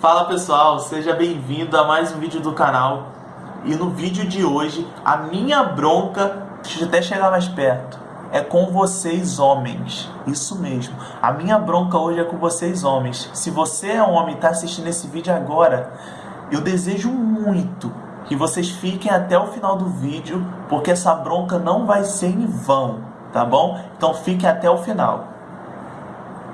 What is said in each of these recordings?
Fala pessoal, seja bem-vindo a mais um vídeo do canal. E no vídeo de hoje, a minha bronca, deixa eu até chegar mais perto, é com vocês homens. Isso mesmo. A minha bronca hoje é com vocês homens. Se você é homem e está assistindo esse vídeo agora, eu desejo muito que vocês fiquem até o final do vídeo, porque essa bronca não vai ser em vão, tá bom? Então fiquem até o final.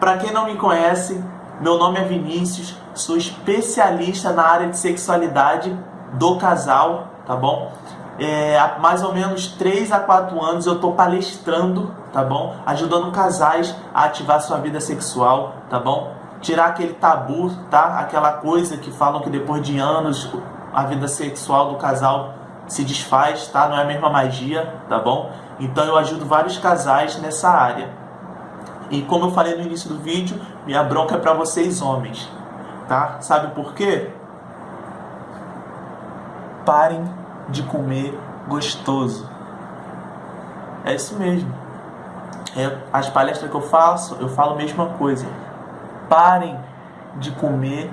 Para quem não me conhece, meu nome é Vinícius, sou especialista na área de sexualidade do casal, tá bom? É, há mais ou menos 3 a 4 anos eu estou palestrando, tá bom? Ajudando casais a ativar sua vida sexual, tá bom? Tirar aquele tabu, tá? Aquela coisa que falam que depois de anos a vida sexual do casal se desfaz, tá? Não é a mesma magia, tá bom? Então eu ajudo vários casais nessa área. E como eu falei no início do vídeo, minha bronca é para vocês homens, tá? Sabe por quê? Parem de comer gostoso. É isso mesmo. É, as palestras que eu faço, eu falo a mesma coisa. Parem de comer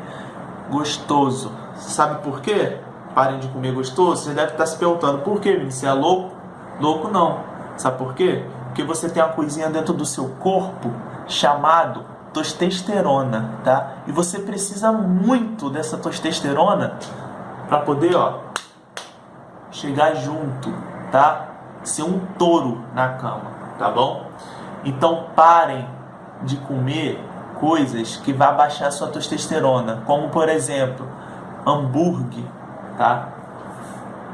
gostoso. Sabe por quê? Parem de comer gostoso. Você deve estar se perguntando, por quê, Você é louco? Louco não. Sabe por quê? Porque você tem uma coisinha dentro do seu corpo chamado testosterona, tá? E você precisa muito dessa testosterona para poder, ó, chegar junto, tá? Ser um touro na cama, tá bom? Então parem de comer coisas que vai baixar a sua testosterona, como por exemplo, hambúrguer, tá?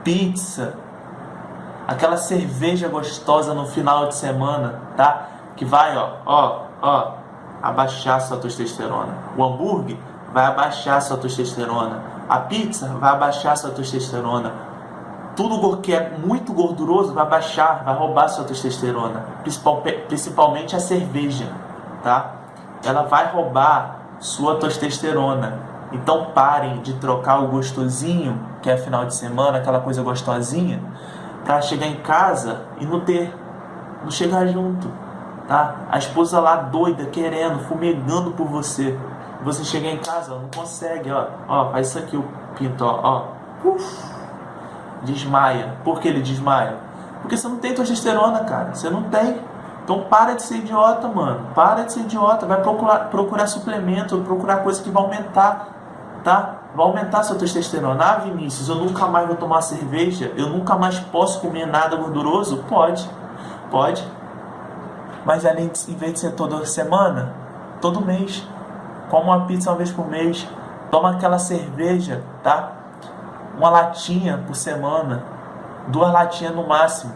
Pizza, aquela cerveja gostosa no final de semana, tá? Que vai, ó, ó, ó, abaixar sua testosterona. O hambúrguer vai abaixar sua testosterona. A pizza vai abaixar sua testosterona. Tudo que é muito gorduroso vai baixar, vai roubar sua testosterona. Principalmente a cerveja, tá? Ela vai roubar sua testosterona. Então parem de trocar o gostosinho, que é final de semana, aquela coisa gostosinha, para chegar em casa e não ter, não chegar junto tá? A esposa lá doida, querendo, fumegando por você. Você chega em casa, não consegue, ó. Ó, faz isso aqui o pinto, ó, ó. Uf, desmaia. Por que ele desmaia? Porque você não tem testosterona, cara. Você não tem. Então para de ser idiota, mano. Para de ser idiota. Vai procurar, procurar suplemento, procurar coisa que vai aumentar, tá? Vai aumentar sua testosterona. Ah, Vinícius, eu nunca mais vou tomar cerveja? Eu nunca mais posso comer nada gorduroso? Pode. Pode. Mas além de, em vez de ser toda semana, todo mês. Come uma pizza uma vez por mês. Toma aquela cerveja, tá? Uma latinha por semana. Duas latinhas no máximo.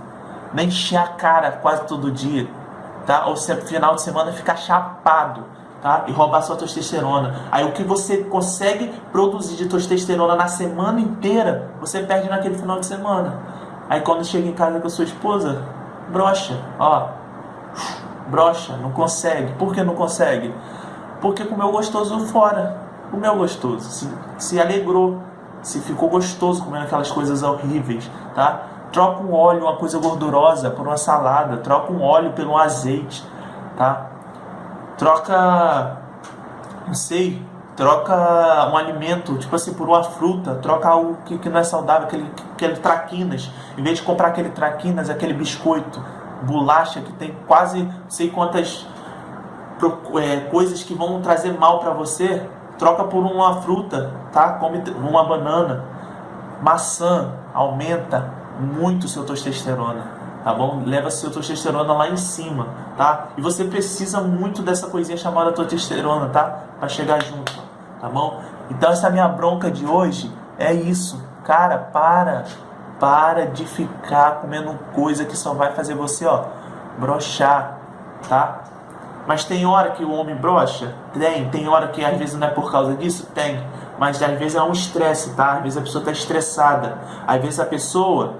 Nem encher a cara quase todo dia. Tá? Ou se final de semana ficar chapado. Tá? E roubar sua testosterona. Aí o que você consegue produzir de testosterona na semana inteira, você perde naquele final de semana. Aí quando chega em casa com a sua esposa, brocha, ó, brocha, não consegue. Por que não consegue? Porque comeu gostoso fora. Comeu gostoso, se, se alegrou, se ficou gostoso comendo aquelas coisas horríveis, tá? Troca um óleo, uma coisa gordurosa, por uma salada. Troca um óleo pelo azeite, tá? Troca, não sei, troca um alimento, tipo assim, por uma fruta, troca algo que, que não é saudável, aquele, aquele traquinas. Em vez de comprar aquele traquinas, aquele biscoito, bolacha que tem quase não sei quantas é, coisas que vão trazer mal para você, troca por uma fruta, tá? Come uma banana. Maçã aumenta muito seu testosterona, tá bom? Leva seu testosterona lá em cima, tá? E você precisa muito dessa coisinha chamada testosterona, tá? Para chegar junto, tá bom? Então essa minha bronca de hoje é isso. Cara, para para de ficar comendo coisa que só vai fazer você, ó, brochar, tá? Mas tem hora que o homem brocha? Tem. Tem hora que às vezes não é por causa disso? Tem. Mas às vezes é um estresse, tá? Às vezes a pessoa está estressada. Às vezes a pessoa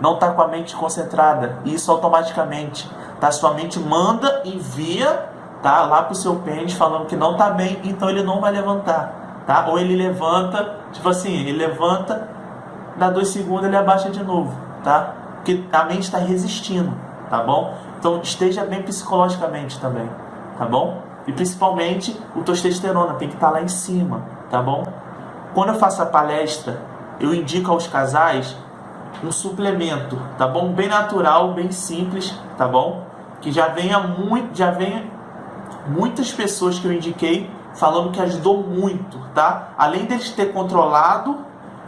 não está com a mente concentrada. Isso automaticamente, tá? Sua mente manda, envia, tá? Lá pro seu pênis falando que não tá bem, então ele não vai levantar, tá? Ou ele levanta, tipo assim, ele levanta dá dois segundos ele abaixa de novo, tá? Porque a mente está resistindo, tá bom? Então esteja bem psicologicamente também, tá bom? E principalmente o testosterona tem que estar tá lá em cima, tá bom? Quando eu faço a palestra, eu indico aos casais um suplemento, tá bom? Bem natural, bem simples, tá bom? Que já venha muito, já venha muitas pessoas que eu indiquei falando que ajudou muito, tá? Além deles ter controlado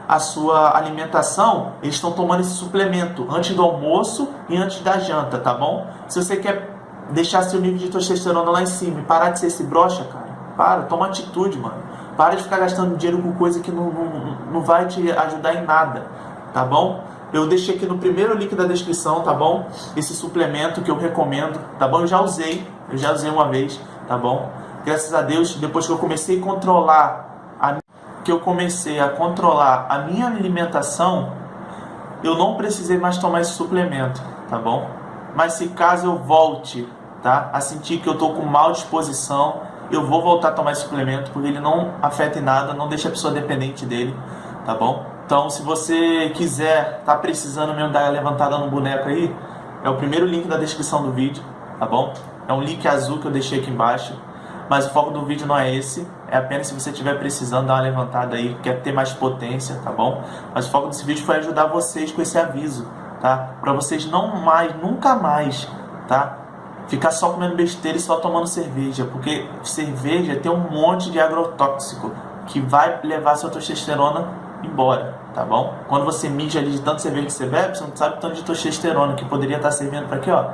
a sua alimentação, eles estão tomando esse suplemento antes do almoço e antes da janta, tá bom? Se você quer deixar seu nível de testosterona lá em cima e parar de ser esse brocha, cara, para, toma atitude, mano. Para de ficar gastando dinheiro com coisa que não, não, não vai te ajudar em nada, tá bom? Eu deixei aqui no primeiro link da descrição, tá bom? Esse suplemento que eu recomendo, tá bom? Eu já usei, eu já usei uma vez, tá bom? Graças a Deus, depois que eu comecei a controlar, a, que eu comecei a controlar a minha alimentação, eu não precisei mais tomar esse suplemento, tá bom? Mas se caso eu volte, tá? A sentir que eu tô com mal disposição, eu vou voltar a tomar esse suplemento, porque ele não afeta em nada, não deixa a pessoa dependente dele, tá bom? Então, se você quiser, tá precisando mesmo dar levantada no boneco aí, é o primeiro link da descrição do vídeo, tá bom? É um link azul que eu deixei aqui embaixo, mas o foco do vídeo não é esse, é apenas se você estiver precisando dar uma levantada aí, quer ter mais potência, tá bom? Mas o foco desse vídeo foi ajudar vocês com esse aviso, tá? Para vocês não mais, nunca mais, tá? Ficar só comendo besteira e só tomando cerveja, porque cerveja tem um monte de agrotóxico que vai levar sua testosterona embora, tá bom? Quando você mija ali de tanto cerveja que você bebe, você não sabe tanto de testosterona que poderia estar servindo para quê, ó?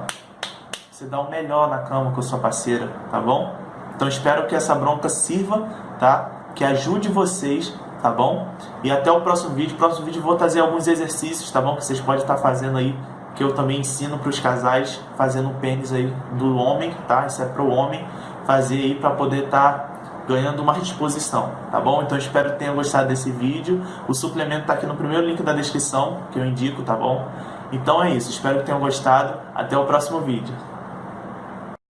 Você dá um melhor na cama com a sua parceira, tá bom? Então espero que essa bronca sirva, tá? Que ajude vocês, tá bom? E até o próximo vídeo. No próximo vídeo vou trazer alguns exercícios, tá bom? Que vocês podem estar fazendo aí que eu também ensino para os casais fazendo o pênis aí do homem, tá? Isso é para o homem fazer aí para poder estar tá ganhando uma disposição, tá bom? Então espero que tenham gostado desse vídeo. O suplemento está aqui no primeiro link da descrição que eu indico, tá bom? Então é isso, espero que tenham gostado. Até o próximo vídeo.